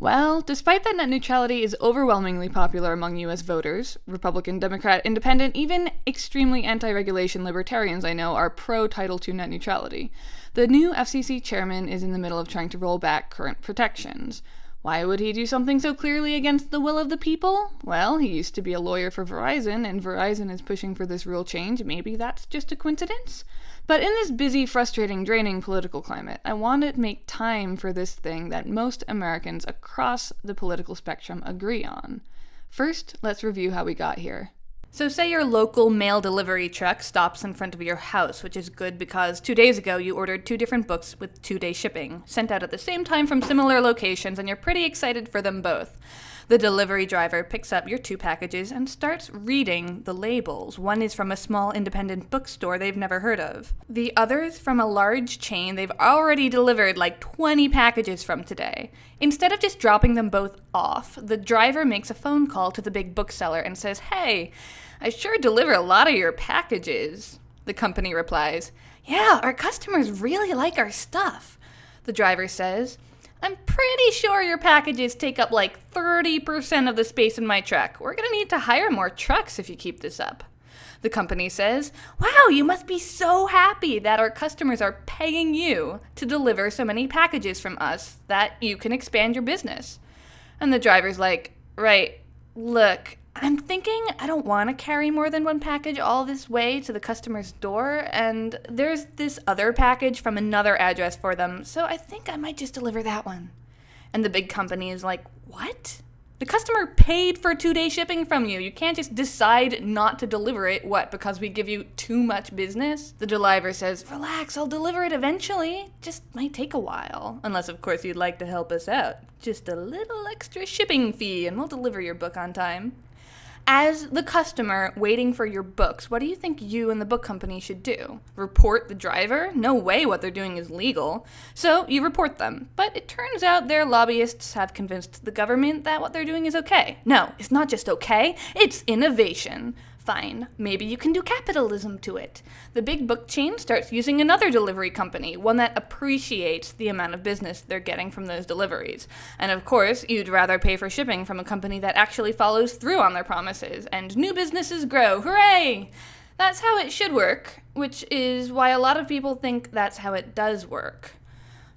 Well, despite that net neutrality is overwhelmingly popular among US voters, Republican, Democrat, Independent, even extremely anti regulation libertarians I know are pro Title II net neutrality. The new FCC chairman is in the middle of trying to roll back current protections. Why would he do something so clearly against the will of the people? Well, he used to be a lawyer for Verizon, and Verizon is pushing for this rule change. Maybe that's just a coincidence? But in this busy, frustrating, draining political climate, I want to make time for this thing that most Americans across the political spectrum agree on. First, let's review how we got here. So, say your local mail delivery truck stops in front of your house, which is good because two days ago you ordered two different books with two day shipping, sent out at the same time from similar locations, and you're pretty excited for them both. The delivery driver picks up your two packages and starts reading the labels. One is from a small independent bookstore they've never heard of. The other is from a large chain they've already delivered like 20 packages from today. Instead of just dropping them both off, the driver makes a phone call to the big bookseller and says, Hey, I sure deliver a lot of your packages. The company replies, Yeah, our customers really like our stuff. The driver says, I'm pretty sure your packages take up like 30% of the space in my truck. We're gonna need to hire more trucks if you keep this up. The company says, Wow, you must be so happy that our customers are paying you to deliver so many packages from us that you can expand your business. And the driver's like, Right, look, I'm thinking I don't want to carry more than one package all this way to the customer's door, and there's this other package from another address for them, so I think I might just deliver that one. And the big company is like, What? The customer paid for two day shipping from you. You can't just decide not to deliver it, what, because we give you too much business? The deliver says, Relax, I'll deliver it eventually. Just might take a while. Unless, of course, you'd like to help us out. Just a little extra shipping fee, and we'll deliver your book on time as the customer waiting for your books, what do you think you and the book company should do? Report the driver? No way what they're doing is legal. So you report them. But it turns out their lobbyists have convinced the government that what they're doing is okay. No, it's not just okay, it's innovation. Fine, maybe you can do capitalism to it. The big book chain starts using another delivery company, one that appreciates the amount of business they're getting from those deliveries. And of course, you'd rather pay for shipping from a company that actually follows through on their promises, and new businesses grow. Hooray! That's how it should work, which is why a lot of people think that's how it does work.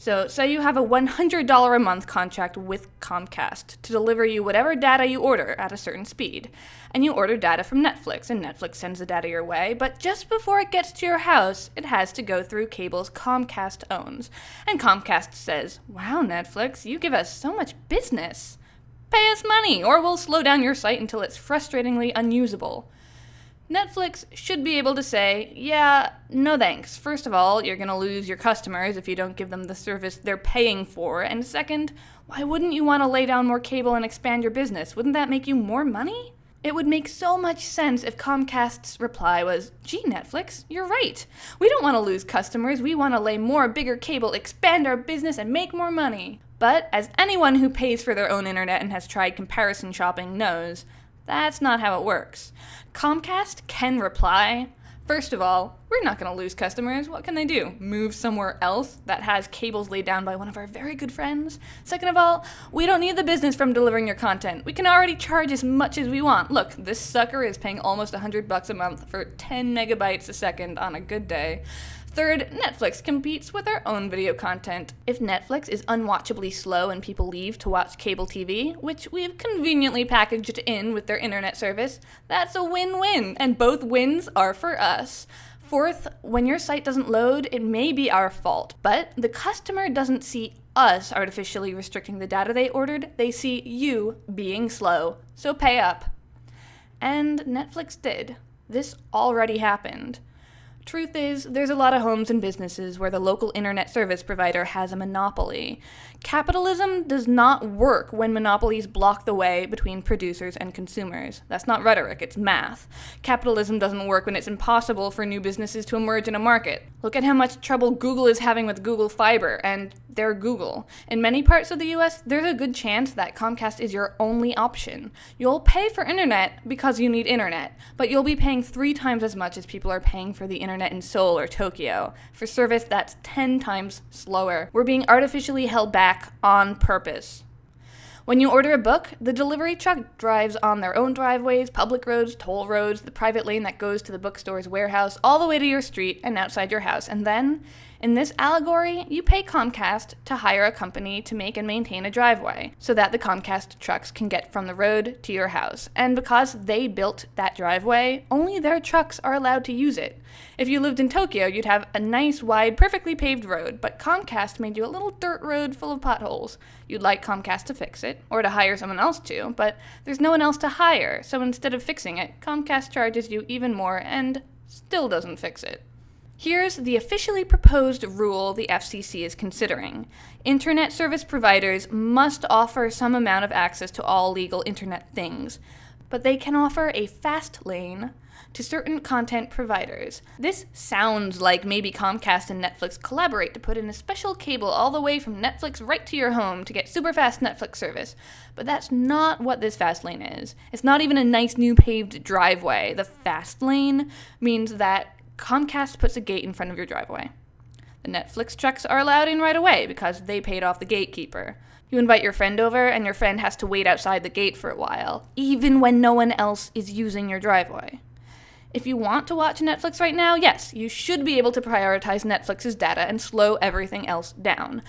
So, say you have a $100 a month contract with Comcast to deliver you whatever data you order at a certain speed. And you order data from Netflix, and Netflix sends the data your way, but just before it gets to your house, it has to go through cables Comcast owns. And Comcast says, Wow, Netflix, you give us so much business. Pay us money, or we'll slow down your site until it's frustratingly unusable. Netflix should be able to say, yeah, no thanks. First of all, you're going to lose your customers if you don't give them the service they're paying for. And second, why wouldn't you want to lay down more cable and expand your business? Wouldn't that make you more money? It would make so much sense if Comcast's reply was, gee, Netflix, you're right. We don't want to lose customers. We want to lay more bigger cable, expand our business, and make more money. But as anyone who pays for their own internet and has tried comparison shopping knows, that's not how it works. Comcast can reply. First of all, we're not going to lose customers. What can they do? Move somewhere else that has cables laid down by one of our very good friends? Second of all, we don't need the business from delivering your content. We can already charge as much as we want. Look, this sucker is paying almost 100 bucks a month for 10 megabytes a second on a good day. Third, Netflix competes with our own video content. If Netflix is unwatchably slow and people leave to watch cable TV, which we've conveniently packaged in with their internet service, that's a win win, and both wins are for us. Fourth, when your site doesn't load, it may be our fault, but the customer doesn't see us artificially restricting the data they ordered, they see you being slow. So pay up. And Netflix did. This already happened. Truth is, there's a lot of homes and businesses where the local internet service provider has a monopoly. Capitalism does not work when monopolies block the way between producers and consumers. That's not rhetoric, it's math. Capitalism doesn't work when it's impossible for new businesses to emerge in a market. Look at how much trouble Google is having with Google Fiber, and they're Google. In many parts of the US, there's a good chance that Comcast is your only option. You'll pay for internet because you need internet, but you'll be paying three times as much as people are paying for the internet in Seoul or Tokyo, for service that's 10 times slower. We're being artificially held back on purpose. When you order a book, the delivery truck drives on their own driveways, public roads, toll roads, the private lane that goes to the bookstore's warehouse, all the way to your street and outside your house. And then, in this allegory, you pay Comcast to hire a company to make and maintain a driveway so that the Comcast trucks can get from the road to your house. And because they built that driveway, only their trucks are allowed to use it. If you lived in Tokyo, you'd have a nice, wide, perfectly paved road, but Comcast made you a little dirt road full of potholes. You'd like Comcast to fix it, or to hire someone else to, but there's no one else to hire, so instead of fixing it, Comcast charges you even more and still doesn't fix it. Here's the officially proposed rule the FCC is considering. Internet service providers must offer some amount of access to all legal internet things, but they can offer a fast lane to certain content providers. This sounds like maybe Comcast and Netflix collaborate to put in a special cable all the way from Netflix right to your home to get super fast Netflix service. But that's not what this fast lane is. It's not even a nice new paved driveway. The fast lane means that Comcast puts a gate in front of your driveway. The Netflix trucks are allowed in right away because they paid off the gatekeeper. You invite your friend over, and your friend has to wait outside the gate for a while, even when no one else is using your driveway. If you want to watch Netflix right now, yes, you should be able to prioritize Netflix's data and slow everything else down.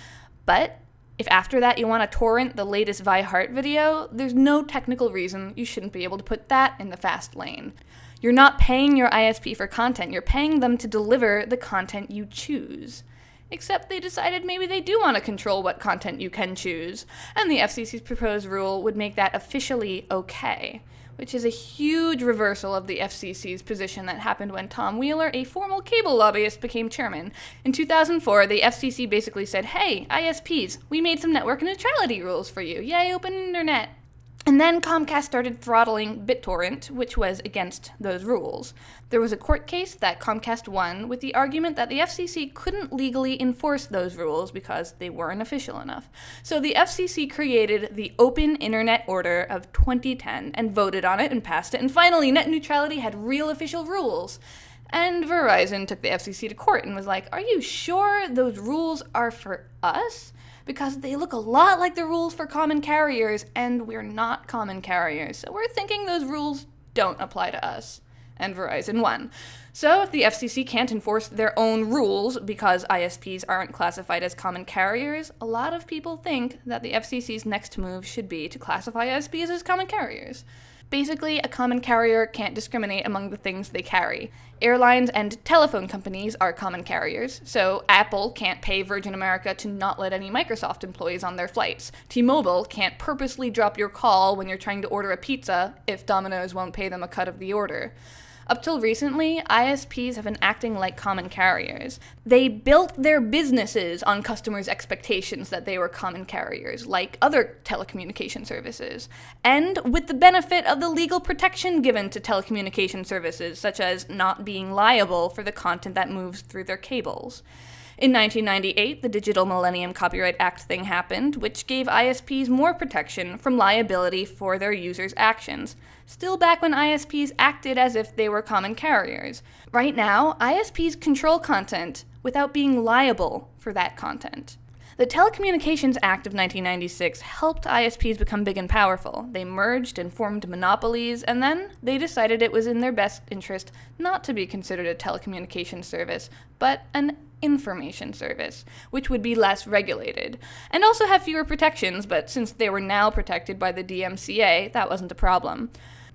But if after that you want to torrent the latest Vi Hart video, there's no technical reason you shouldn't be able to put that in the fast lane. You're not paying your ISP for content, you're paying them to deliver the content you choose. Except they decided maybe they do want to control what content you can choose, and the FCC's proposed rule would make that officially okay, which is a huge reversal of the FCC's position that happened when Tom Wheeler, a formal cable lobbyist, became chairman. In 2004, the FCC basically said, hey, ISPs, we made some network neutrality rules for you. Yay, open internet. And then Comcast started throttling BitTorrent, which was against those rules. There was a court case that Comcast won with the argument that the FCC couldn't legally enforce those rules because they weren't official enough. So the FCC created the Open Internet Order of 2010 and voted on it and passed it, and finally net neutrality had real official rules. And Verizon took the FCC to court and was like, Are you sure those rules are for us? because they look a lot like the rules for common carriers, and we're not common carriers, so we're thinking those rules don't apply to us. And Verizon won. So, if the FCC can't enforce their own rules because ISPs aren't classified as common carriers, a lot of people think that the FCC's next move should be to classify ISPs as common carriers. Basically, a common carrier can't discriminate among the things they carry. Airlines and telephone companies are common carriers, so Apple can't pay Virgin America to not let any Microsoft employees on their flights. T Mobile can't purposely drop your call when you're trying to order a pizza if Domino's won't pay them a cut of the order. Up till recently, ISPs have been acting like common carriers. They built their businesses on customers' expectations that they were common carriers, like other telecommunication services, and with the benefit of the legal protection given to telecommunication services, such as not being liable for the content that moves through their cables. In 1998, the Digital Millennium Copyright Act thing happened, which gave ISPs more protection from liability for their users' actions. Still back when ISPs acted as if they were common carriers. Right now, ISPs control content without being liable for that content. The Telecommunications Act of 1996 helped ISPs become big and powerful. They merged and formed monopolies, and then they decided it was in their best interest not to be considered a telecommunications service, but an information service, which would be less regulated, and also have fewer protections, but since they were now protected by the DMCA, that wasn't a problem.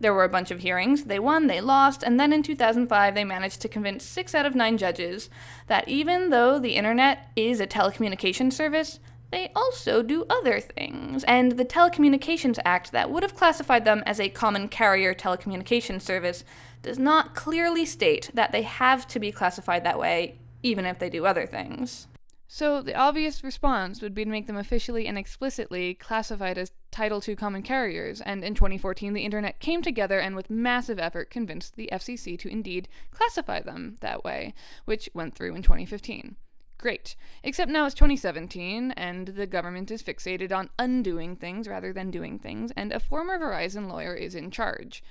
There were a bunch of hearings, they won, they lost, and then in 2005 they managed to convince six out of nine judges that even though the internet is a telecommunications service, they also do other things. And the Telecommunications Act, that would have classified them as a common carrier telecommunications service, does not clearly state that they have to be classified that way even if they do other things. So, the obvious response would be to make them officially and explicitly classified as Title II common carriers, and in 2014, the internet came together and, with massive effort, convinced the FCC to indeed classify them that way, which went through in 2015. Great. Except now it's 2017, and the government is fixated on undoing things rather than doing things, and a former Verizon lawyer is in charge.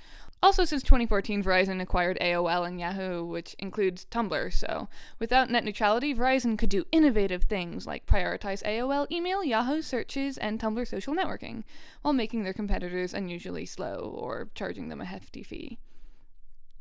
Also, since 2014, Verizon acquired AOL and Yahoo, which includes Tumblr, so without net neutrality, Verizon could do innovative things like prioritize AOL email, Yahoo searches, and Tumblr social networking, while making their competitors unusually slow or charging them a hefty fee.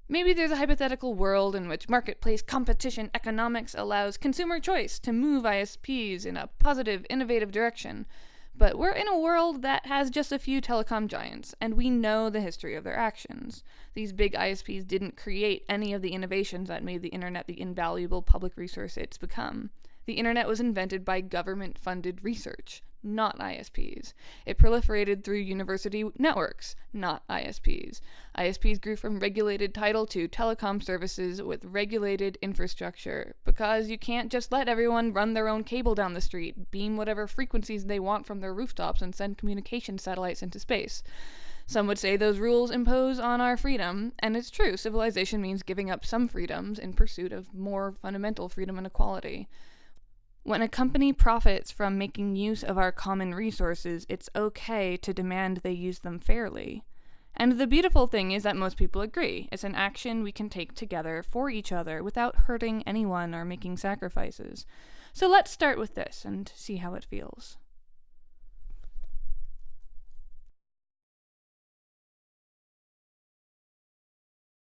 Maybe there's a hypothetical world in which marketplace competition economics allows consumer choice to move ISPs in a positive, innovative direction but we're in a world that has just a few telecom giants, and we know the history of their actions. These big ISPs didn't create any of the innovations that made the internet the invaluable public resource it's become. The internet was invented by government funded research, not ISPs. It proliferated through university networks, not ISPs. ISPs grew from regulated title II telecom services with regulated infrastructure because you can't just let everyone run their own cable down the street, beam whatever frequencies they want from their rooftops, and send communication satellites into space. Some would say those rules impose on our freedom, and it's true, civilization means giving up some freedoms in pursuit of more fundamental freedom and equality. When a company profits from making use of our common resources, it's okay to demand they use them fairly. And the beautiful thing is that most people agree. It's an action we can take together for each other without hurting anyone or making sacrifices. So let's start with this and see how it feels.